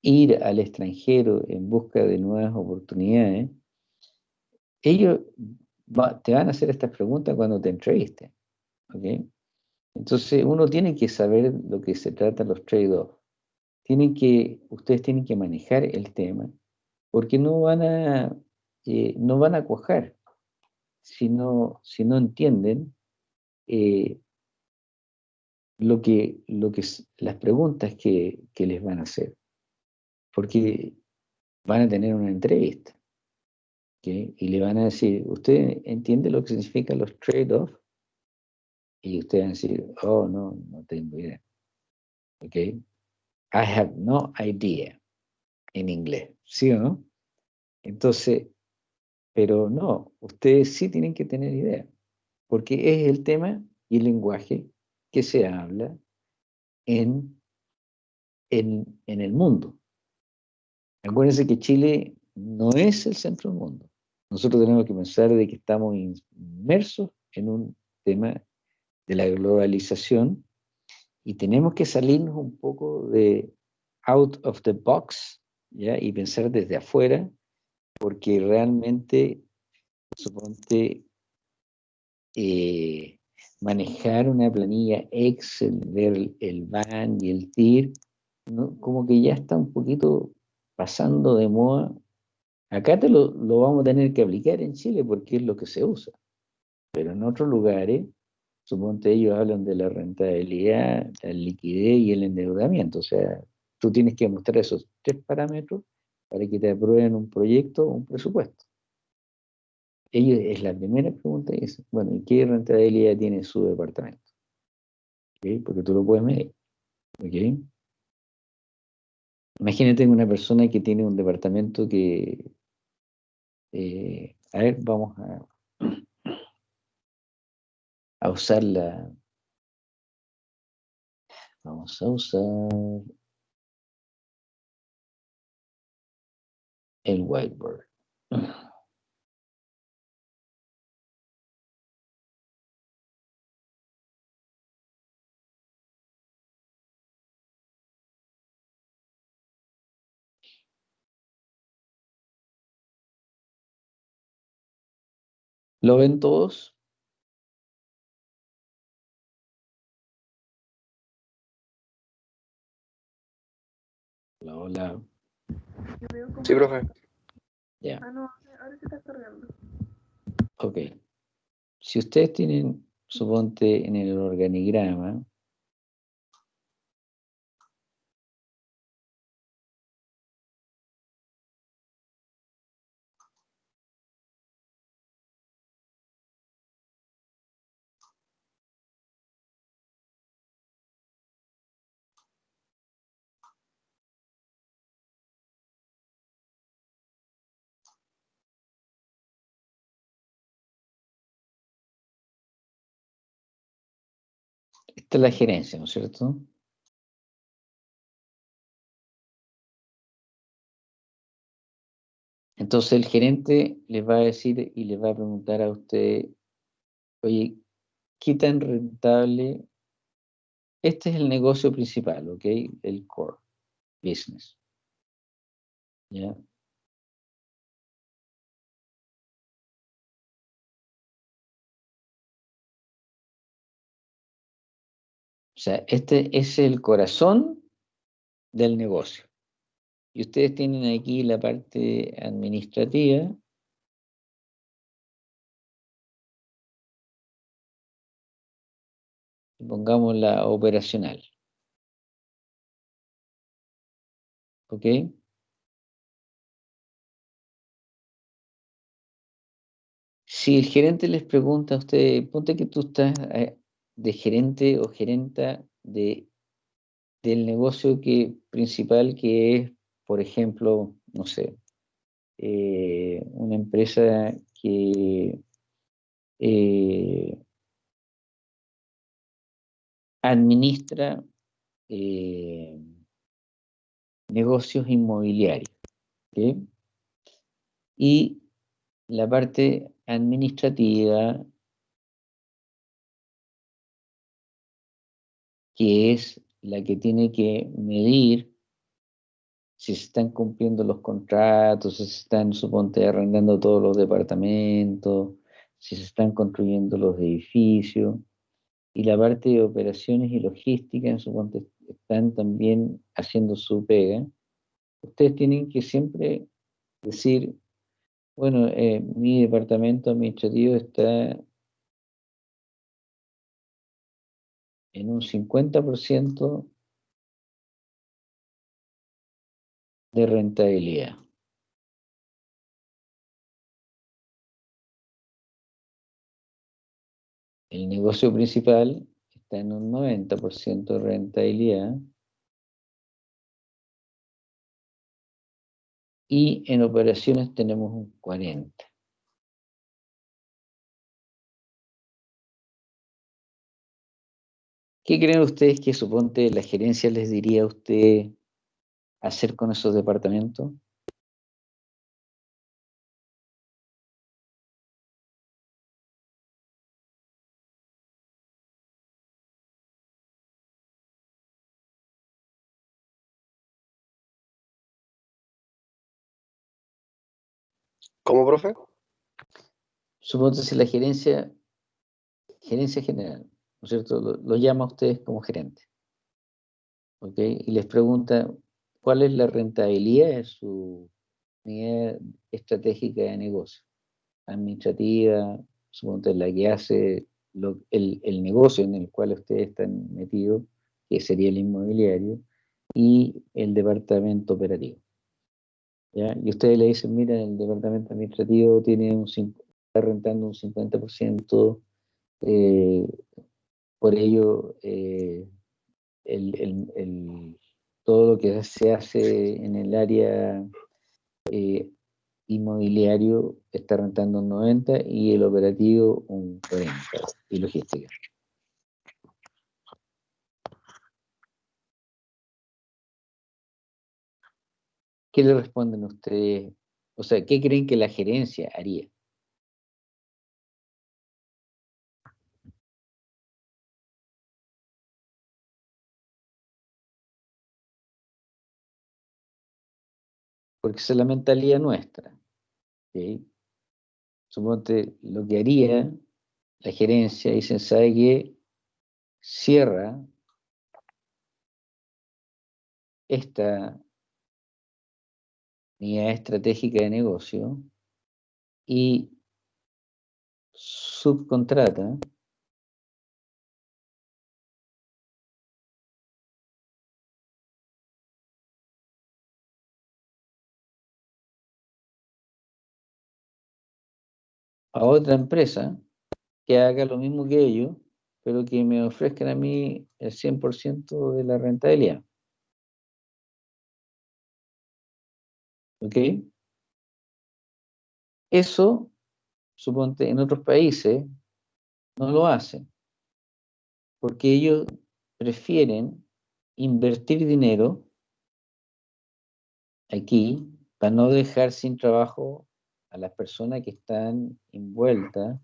ir al extranjero en busca de nuevas oportunidades, ellos te van a hacer estas preguntas cuando te entrevisten. ¿ok? Entonces uno tiene que saber lo que se trata los trade-offs. Tienen que, ustedes tienen que manejar el tema, porque no van a, eh, no van a cuajar si no, si no entienden eh, lo que, lo que, las preguntas que, que les van a hacer. Porque van a tener una entrevista. ¿ok? Y le van a decir, ¿usted entiende lo que significan los trade-offs? Y ustedes a decir, oh, no, no tengo idea. ¿Ok? I have no idea en inglés, ¿sí o no? Entonces, pero no, ustedes sí tienen que tener idea, porque es el tema y el lenguaje que se habla en, en, en el mundo. Acuérdense que Chile no es el centro del mundo. Nosotros tenemos que pensar de que estamos inmersos en un tema de la globalización y tenemos que salirnos un poco de out of the box ¿ya? y pensar desde afuera, porque realmente, suponte, eh, manejar una planilla Excel, ver el, BAN y el TIR, como que ya está un poquito pasando de moda. Acá te lo, lo vamos a tener que aplicar en Chile porque es lo que se usa, pero en otros lugares, suponte ellos hablan de la rentabilidad, la liquidez y el endeudamiento, o sea, tú tienes que mostrar esos tres parámetros para que te aprueben un proyecto o un presupuesto. Ellos, es la primera pregunta dicen, bueno, ¿y qué rentabilidad tiene su departamento? Porque tú lo puedes medir. ¿ok? Imagínate una persona que tiene un departamento que, eh, A ver, vamos a, a usar la... Vamos a usar el whiteboard. ¿Lo ven todos? Hola, hola. Yo veo como... Sí, profe. Ya, Ah, no, ahora se está cargando. ok. Si ustedes tienen, suponte, en el organigrama, esta es la gerencia, ¿no es cierto? Entonces el gerente les va a decir y les va a preguntar a usted, oye, ¿qué tan rentable? Este es el negocio principal, ¿ok? El core business. ¿Ya? Sea, este es el corazón del negocio. Y ustedes tienen aquí la parte administrativa. Pongamos la operacional. ¿Ok? Si el gerente les pregunta a usted, ponte que tú estás eh, de gerente o gerenta de, del negocio que, principal que es, por ejemplo, no sé, eh, una empresa que eh, administra eh, negocios inmobiliarios. Y la parte administrativa, que es la que tiene que medir si se están cumpliendo los contratos, si se están, suponte, arrendando todos los departamentos, si se están construyendo los edificios, y la parte de operaciones y logística, suponte, están también haciendo su pega. Ustedes tienen que siempre decir, bueno, eh, mi departamento administrativo está en un 50% de rentabilidad. El negocio principal está en un 90% de rentabilidad y en operaciones tenemos un 40%. ¿Qué creen ustedes que suponte la gerencia les diría a usted hacer con esos departamentos? ¿Cómo, profe? Suponte si la gerencia, gerencia general, ¿no es cierto? Lo, llama a ustedes como gerente. ¿Ok? Y les pregunta cuál es la rentabilidad de su unidad estratégica de negocio, administrativa, suponte la que hace el, el negocio en el cual ustedes están metidos, que sería el inmobiliario, y el departamento operativo. ¿ya? Y ustedes le dicen, mira, el departamento administrativo tiene un, está rentando un 50%, eh, por ello eh, todo lo que se hace en el área eh, inmobiliario está rentando un 90 y el operativo un 40 y logística. ¿Qué le responden ustedes? O sea, ¿qué creen que la gerencia haría? Porque esa es la mentalidad nuestra. ¿sí? Suponte lo que haría la gerencia, dicen, ¿sabe qué? Cierra esta unidad estratégica de negocio y subcontrata a otra empresa que haga lo mismo que ellos, pero que me ofrezcan a mí el 100% de la rentabilidad. ¿Ok? Eso, suponte, en otros países no lo hacen, porque ellos prefieren invertir dinero aquí para no dejar sin trabajo a las personas que están envueltas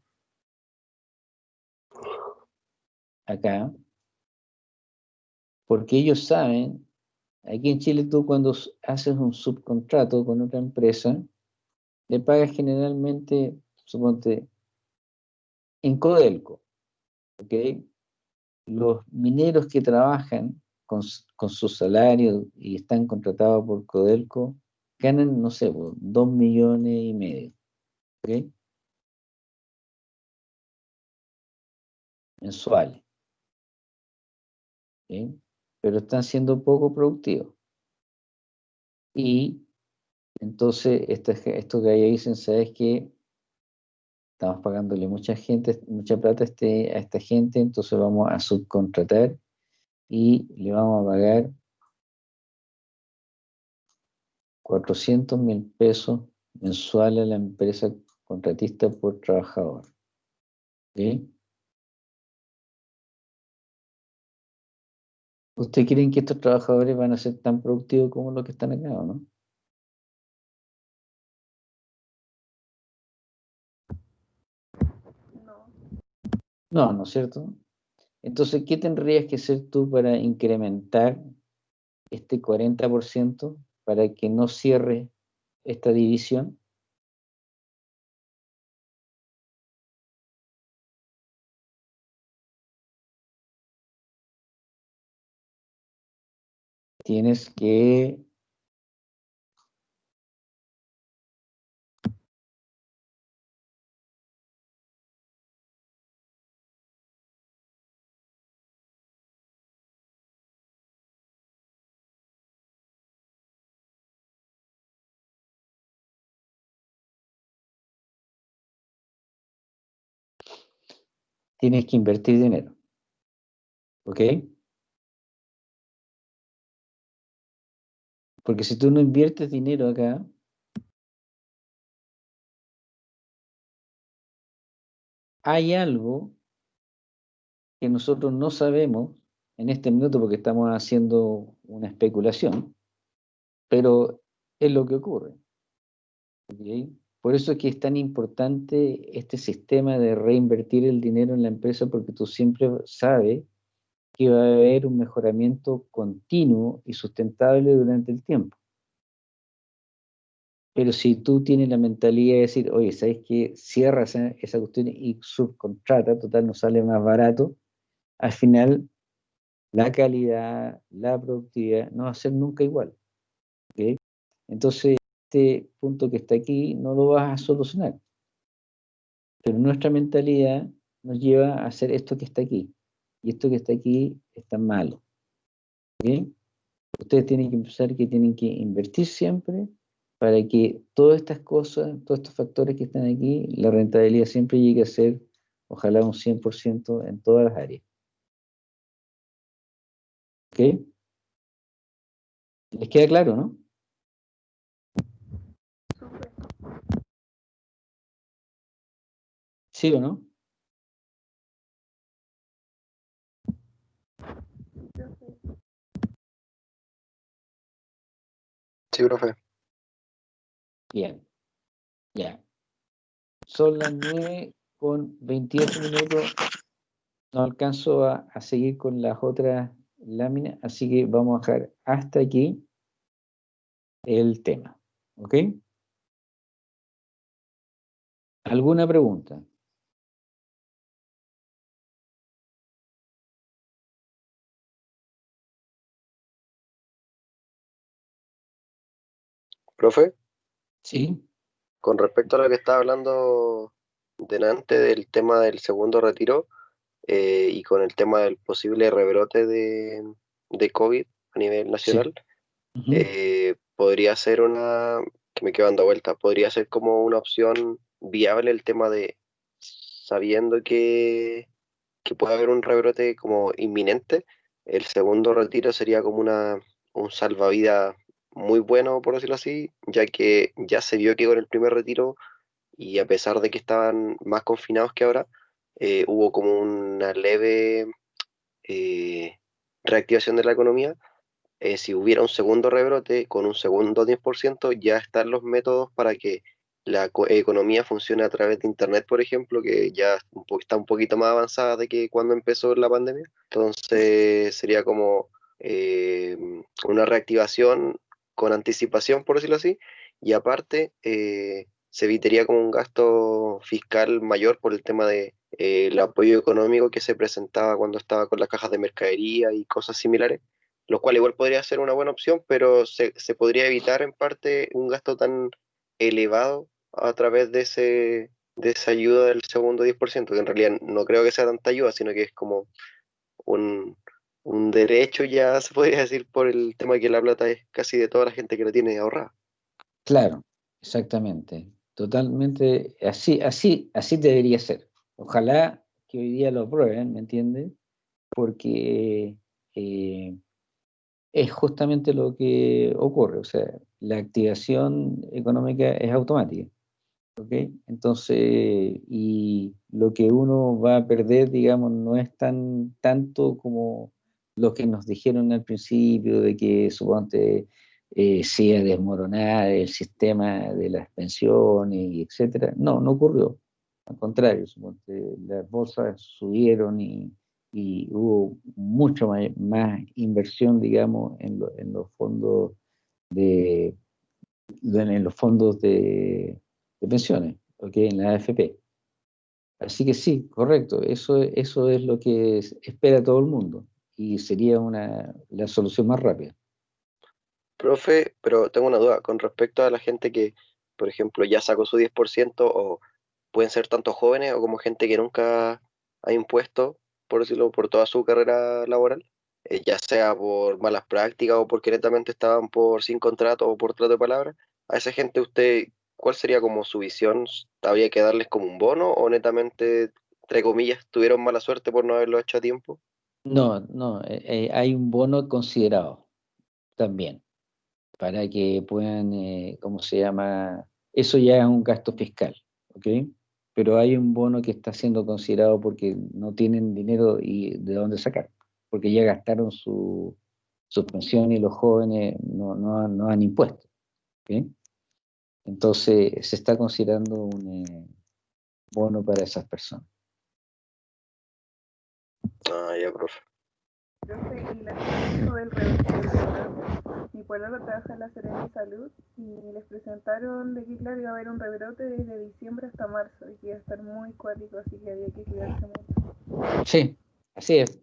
acá, porque ellos saben, aquí en Chile tú cuando haces un subcontrato con otra empresa, le pagas generalmente, suponte, en Codelco, ¿ok? Los mineros que trabajan con, con su salario y están contratados por Codelco, ganan, no sé, dos millones y medio. ¿Ok? Mensuales. ¿Ok? Pero están siendo poco productivos. Y entonces esto, esto que ahí dicen, ¿sabes que Estamos pagándole mucha gente, mucha plata a, este, a esta gente, entonces vamos a subcontratar y le vamos a pagar 400 mil pesos mensuales a la empresa contratista por trabajador. ¿Ustedes creen que estos trabajadores van a ser tan productivos como los que están acá o no? No. No, ¿no es cierto? Entonces, ¿qué tendrías que hacer tú para incrementar este 40% para que no cierre esta división? Tienes que tienes que invertir dinero. ¿Ok? Porque si tú no inviertes dinero acá, hay algo que nosotros no sabemos en este minuto porque estamos haciendo una especulación, pero es lo que ocurre. ¿ok? Por eso es que es tan importante este sistema de reinvertir el dinero en la empresa porque tú siempre sabes que va a haber un mejoramiento continuo y sustentable durante el tiempo. Pero si tú tienes la mentalidad de decir, oye, ¿sabes qué? Cierra esa, esa cuestión y subcontrata, total, nos sale más barato, al final la calidad, la productividad no va a ser nunca igual. ¿ok? Entonces, este punto que está aquí no lo vas a solucionar. Pero nuestra mentalidad nos lleva a hacer esto que está aquí. Y esto que está aquí está malo. ¿Ok? Ustedes tienen que empezar que tienen que invertir siempre para que todas estas cosas, todos estos factores que están aquí, la rentabilidad siempre llegue a ser, ojalá un 100% en todas las áreas. ¿Ok? ¿Les queda claro, no? ¿Sí o no? Sí, profe. Bien. Ya. Son las 9 con 28 minutos. No alcanzo a, a seguir con las otras láminas, así que vamos a dejar hasta aquí el tema. ¿Ok? ¿Alguna pregunta? Profe, ¿Sí? con respecto a lo que estaba hablando delante del tema del segundo retiro eh, y con el tema del posible rebrote de, de COVID a nivel nacional, eh, podría ser una, que me quedo dando vuelta, podría ser como una opción viable el tema de sabiendo que, que puede haber un rebrote como inminente, el segundo retiro sería como una, un salvavidas muy bueno, por decirlo así, ya que ya se vio que con el primer retiro, y a pesar de que estaban más confinados que ahora, eh, hubo como una leve eh, reactivación de la economía. Eh, si hubiera un segundo rebrote con un segundo 10%, ya están los métodos para que la co- economía funcione a través de Internet, por ejemplo, que ya está un poquito más avanzada de que cuando empezó la pandemia. Entonces sería como eh, una reactivación con anticipación, por decirlo así, y aparte eh, se evitaría como un gasto fiscal mayor por el tema de eh, el apoyo económico que se presentaba cuando estaba con las cajas de mercadería y cosas similares, lo cual igual podría ser una buena opción, pero se, se podría evitar en parte un gasto tan elevado a través de ese de esa ayuda del segundo 10%, que en realidad no creo que sea tanta ayuda, sino que es como un, un derecho ya se podría decir por el tema de que la plata es casi de toda la gente que la tiene ahorrada. Claro, exactamente. Totalmente, así, así, así debería ser. Ojalá que hoy día lo aprueben, ¿me entiendes? Porque eh, es justamente lo que ocurre. O sea, la activación económica es automática. ¿ok? Entonces, y lo que uno va a perder, digamos, no es tan tanto como lo que nos dijeron al principio, de que suponte eh, se iba a desmoronar el sistema de las pensiones, y etcétera. No, no ocurrió. Al contrario, suponte, las bolsas subieron y, hubo mucho más, inversión, digamos, en, lo- en los fondos de, en los fondos de, pensiones, ¿ok? En la AFP. Así que sí, correcto, eso, es lo que es- espera todo el mundo y sería una, la solución más rápida. Profe, pero tengo una duda con respecto a la gente que, por ejemplo, ya sacó su 10% o pueden ser tanto jóvenes o como gente que nunca ha impuesto, por decirlo, por toda su carrera laboral, eh, ya sea por malas prácticas o porque netamente estaban por sin contrato o por trato de palabra. A esa gente usted, ¿cuál sería como su visión? ¿Habría que darles como un bono o netamente, entre comillas, tuvieron mala suerte por no haberlo hecho a tiempo? No, no, eh, eh, hay un bono considerado también para que puedan, eh, ¿cómo se llama? Eso ya es un gasto fiscal, ¿ok? Pero hay un bono que está siendo considerado porque no tienen dinero y de dónde sacar, porque ya gastaron su, su pensión y los jóvenes no, no, han- impuesto, ¿ok? Entonces se está considerando un bono para esas personas. Ah, ya, profe. profe, y la del rebrote. Mi pueblo trabaja en la Serena de Salud y les presentaron de que claro iba a haber un rebrote desde diciembre hasta marzo y que iba a estar muy cuático, así que había que cuidarse mucho. Sí, así es.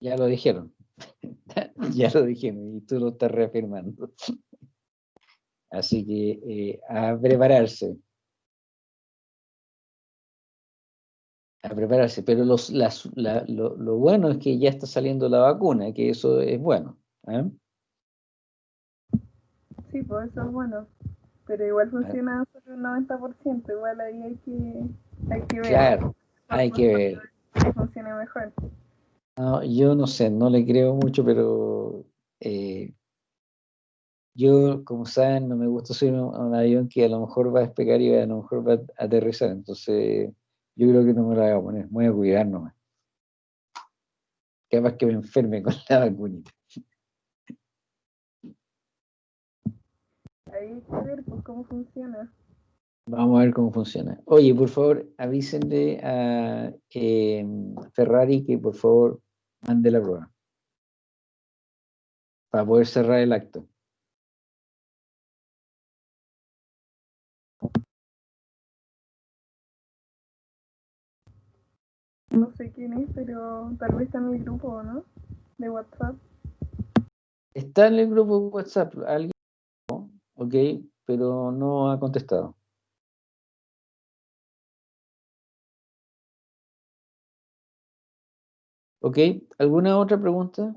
Ya lo dijeron. ya lo dijeron y tú lo estás reafirmando. Así que eh, a prepararse. A prepararse. Pero los, las- la- lo, lo bueno es que ya está saliendo la vacuna, que eso es bueno. ¿eh? Sí, pues eso es bueno. Pero igual funciona solo un 90%, igual ahí hay que, hay que ver. Claro, hay que ver. Que funcione mejor. No, yo no sé, no le creo mucho, pero eh, yo, como saben, no me gusta subir a un, a un avión que a lo mejor va a despegar y a lo mejor va a aterrizar. Entonces, Yo creo que no me la voy a poner, voy a cuidar nomás. Capaz que me enferme con la vacunita. Ahí que ver pues, cómo funciona. Vamos a ver cómo funciona. Oye, por favor, avísenle a eh, Ferrari que por favor mande la prueba. Para poder cerrar el acto. No sé quién es, pero tal vez está en mi grupo, ¿no? De WhatsApp. Está en el grupo de WhatsApp, alguien, ok, pero no ha contestado. Ok, ¿alguna otra pregunta?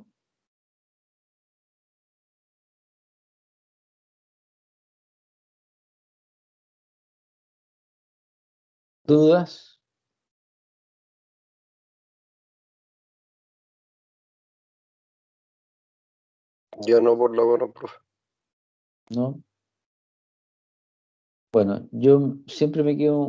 ¿Dudas? Yo no por lo menos, profe. ¿No? Bueno, yo siempre me quedo